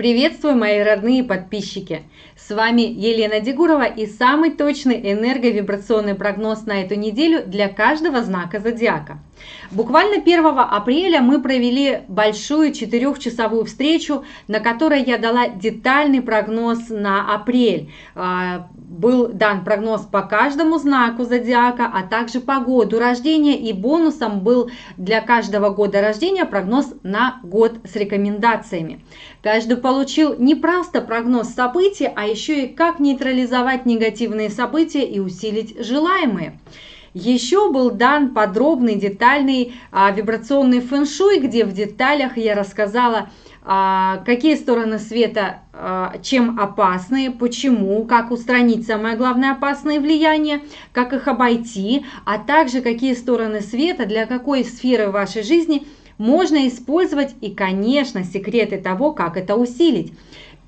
Приветствую, мои родные подписчики! С вами Елена Дегурова и самый точный энерговибрационный прогноз на эту неделю для каждого знака зодиака. Буквально 1 апреля мы провели большую четырехчасовую встречу, на которой я дала детальный прогноз на апрель. А, был дан прогноз по каждому знаку зодиака, а также по году рождения и бонусом был для каждого года рождения прогноз на год с рекомендациями. Каждый получил не просто прогноз событий, а еще и как нейтрализовать негативные события и усилить желаемые. Еще был дан подробный, детальный а, вибрационный фэн-шуй, где в деталях я рассказала, а, какие стороны света а, чем опасны, почему, как устранить самое главное опасное влияние, как их обойти, а также какие стороны света для какой сферы вашей жизни можно использовать и, конечно, секреты того, как это усилить.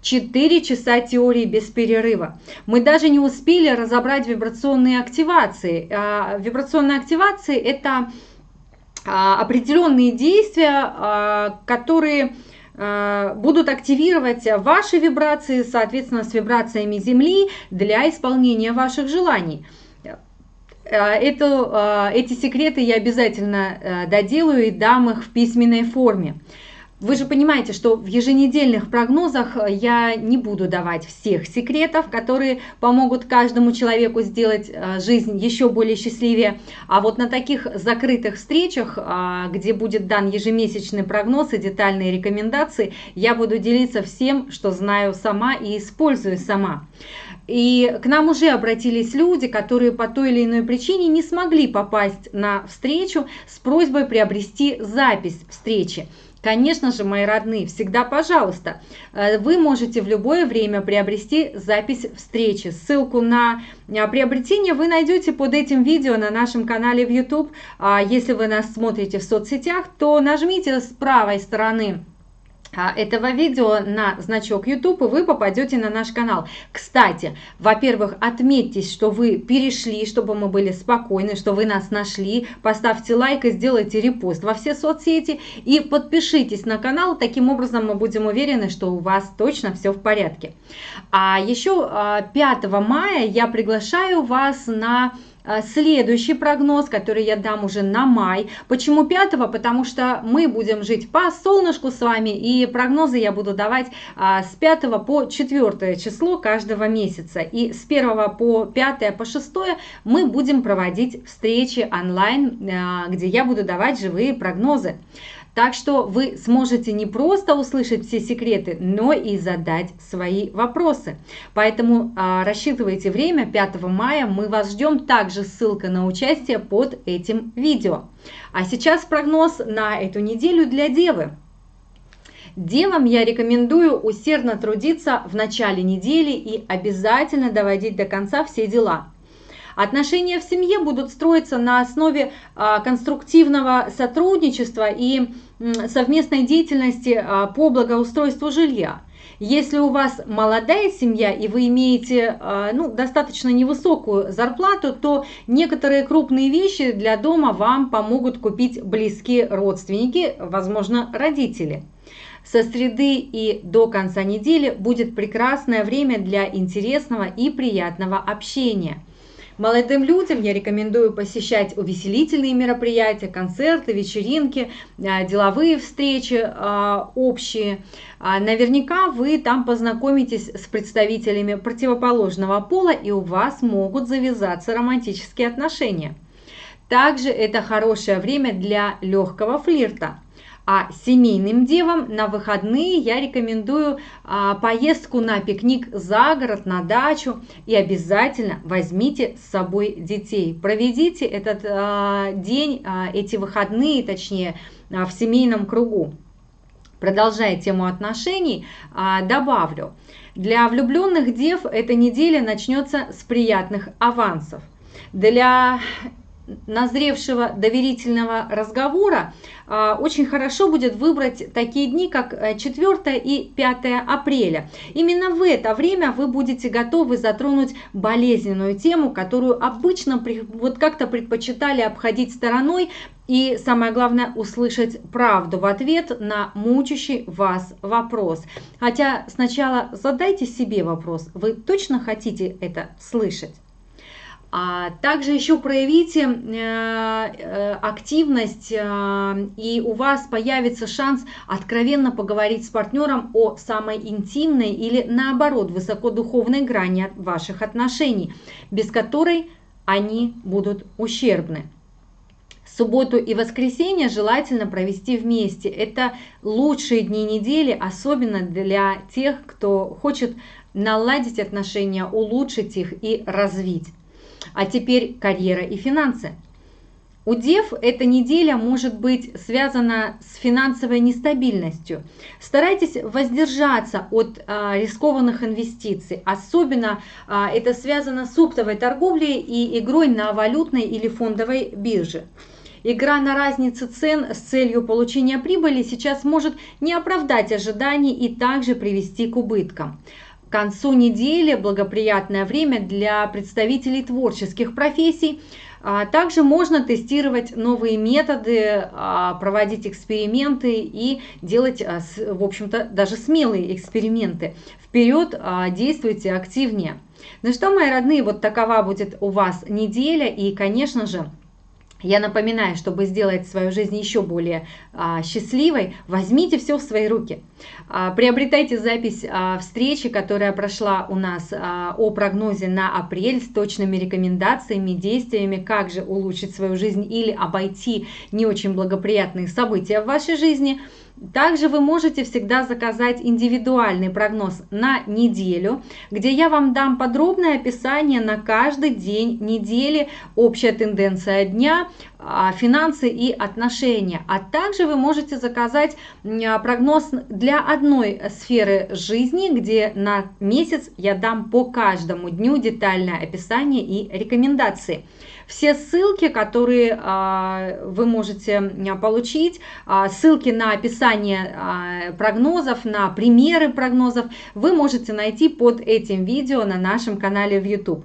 4 часа теории без перерыва. Мы даже не успели разобрать вибрационные активации. А, вибрационные активации – это а, определенные действия, а, которые будут активировать ваши вибрации, соответственно, с вибрациями Земли для исполнения ваших желаний. Это, эти секреты я обязательно э, доделаю и дам их в письменной форме. Вы же понимаете, что в еженедельных прогнозах э, я не буду давать всех секретов, которые помогут каждому человеку сделать э, жизнь еще более счастливее. А вот на таких закрытых встречах, а, где будет дан ежемесячный прогноз и детальные рекомендации, я буду делиться всем, что знаю сама и использую сама. И к нам уже обратились люди, которые по той или иной причине не смогли попасть на встречу с просьбой приобрести запись встречи. Конечно же, мои родные, всегда пожалуйста, э, вы можете в любое время приобрести запись встречи. Ссылку на э, приобретение вы найдете под этим видео на нашем канале в YouTube. А если вы нас смотрите в соцсетях, то нажмите с правой стороны этого видео на значок YouTube, и вы попадете на наш канал. Кстати, во-первых, отметьтесь, что вы перешли, чтобы мы были спокойны, что вы нас нашли. Поставьте лайк и сделайте репост во все соцсети. И подпишитесь на канал, таким образом мы будем уверены, что у вас точно все в порядке. А еще 5 а, мая я приглашаю вас на а, следующий прогноз, который я дам уже на май. Почему 5? Потому что мы будем жить по солнышку с вами, и прогнозы я буду давать а, с 5 по 4 число каждого месяца. И с 1 по 5 по 6 мы будем проводить встречи онлайн, а, где я буду давать живые прогнозы. Так что вы сможете не просто услышать все секреты, но и задать свои вопросы. Поэтому а, рассчитывайте время 5 мая, мы вас ждем. Также ссылка на участие под этим видео. А сейчас прогноз на эту неделю для Девы. Девам я рекомендую усердно трудиться в начале недели и обязательно доводить до конца все дела. Отношения в семье будут строиться на основе а, конструктивного сотрудничества и совместной деятельности а, по благоустройству жилья. Если у вас молодая семья и вы имеете а, ну, достаточно невысокую зарплату, то некоторые крупные вещи для дома вам помогут купить близкие родственники, возможно, родители. Со среды и до конца недели будет прекрасное время для интересного и приятного общения – Молодым людям я рекомендую посещать увеселительные мероприятия, концерты, вечеринки, а, деловые встречи а, общие. А, наверняка вы там познакомитесь с представителями противоположного пола и у вас могут завязаться романтические отношения. Также это хорошее время для легкого флирта. А семейным девам на выходные я рекомендую а, поездку на пикник за город, на дачу. И обязательно возьмите с собой детей. Проведите этот а, день, а, эти выходные, точнее, а, в семейном кругу. Продолжая тему отношений, а, добавлю. Для влюбленных дев эта неделя начнется с приятных авансов. Для назревшего доверительного разговора а, очень хорошо будет выбрать такие дни, как 4 э, и 5 апреля. Именно в это время вы будете готовы затронуть болезненную тему, которую обычно вот как-то предпочитали обходить стороной, и самое главное, услышать правду в ответ на мучащий вас вопрос. Хотя сначала задайте себе вопрос, вы точно хотите это слышать? А также еще проявите э, э, активность, э, и у вас появится шанс откровенно поговорить с партнером о самой интимной или наоборот высокодуховной грани ваших отношений, без которой они будут ущербны. Субботу и воскресенье желательно провести вместе. Это лучшие дни недели, особенно для тех, кто хочет наладить отношения, улучшить их и развить. А теперь карьера и финансы. У дев эта неделя может быть связана с финансовой нестабильностью. Старайтесь воздержаться от а, рискованных инвестиций. Особенно а, это связано с оптовой торговлей и игрой на валютной или фондовой бирже. Игра на разнице цен с целью получения прибыли сейчас может не оправдать ожиданий и также привести к убыткам. Концу недели благоприятное время для представителей творческих профессий. А, также можно тестировать новые методы, а, проводить эксперименты и делать, а, в общем-то, даже смелые эксперименты. Вперед действуйте активнее. Ну что, мои родные, вот такова будет у вас неделя. И, конечно же, я напоминаю, чтобы сделать свою жизнь еще более а, счастливой, возьмите все в свои руки. А, приобретайте запись а, встречи, которая прошла у нас а, о прогнозе на апрель с точными рекомендациями, действиями, как же улучшить свою жизнь или обойти не очень благоприятные события в вашей жизни – также вы можете всегда заказать индивидуальный прогноз на неделю, где я вам дам подробное описание на каждый день недели, общая тенденция дня, а, финансы и отношения. А также вы можете заказать а, прогноз для одной сферы жизни, где на месяц я дам по каждому дню детальное описание и рекомендации. Все ссылки, которые а, вы можете получить, ссылки на описание прогнозов, на примеры прогнозов, вы можете найти под этим видео на нашем канале в YouTube.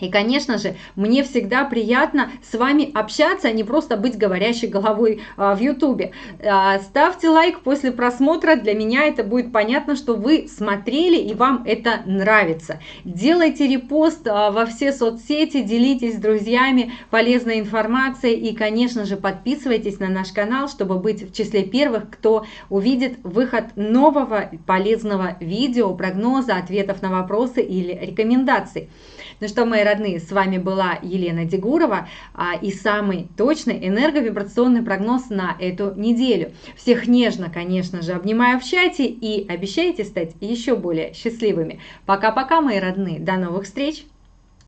И, конечно же, мне всегда приятно с вами общаться, а не просто быть говорящей головой а, в Ютубе. А, ставьте лайк после просмотра, для меня это будет понятно, что вы смотрели и вам это нравится. Делайте репост а, во все соцсети, делитесь с друзьями полезной информацией и, конечно же, подписывайтесь на наш канал, чтобы быть в числе первых, кто увидит выход нового полезного видео, прогноза, ответов на вопросы или рекомендаций. Ну что, мои родные, с вами была Елена Дегурова а, и самый точный энерговибрационный прогноз на эту неделю. Всех нежно, конечно же, обнимаю в чате и обещайте стать еще более счастливыми. Пока-пока, мои родные, до новых встреч!